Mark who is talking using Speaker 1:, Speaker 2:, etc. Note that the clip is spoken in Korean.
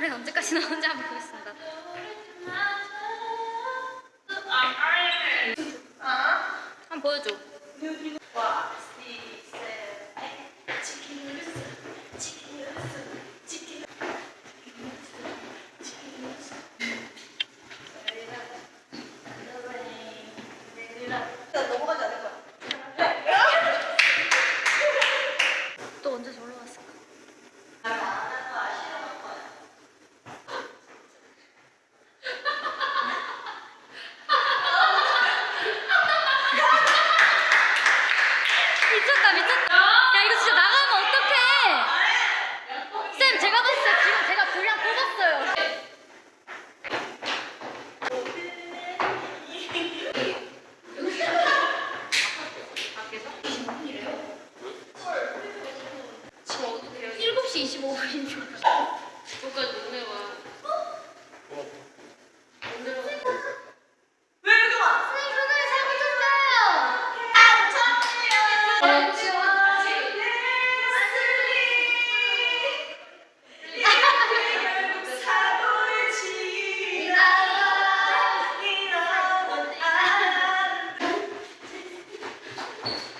Speaker 1: 노래는 언제까지 나오는지 한번 보겠습니다.
Speaker 2: 아, 아, 아. 한번 보여줘. 미쳤다 미쳤다. 야 이거 진짜 나가면 어떡해? 쌤 제가 봤을 때 지금 제가 분량 뽑았어요.
Speaker 1: 지금 어디 돼요?
Speaker 2: 7시 25분인데. you.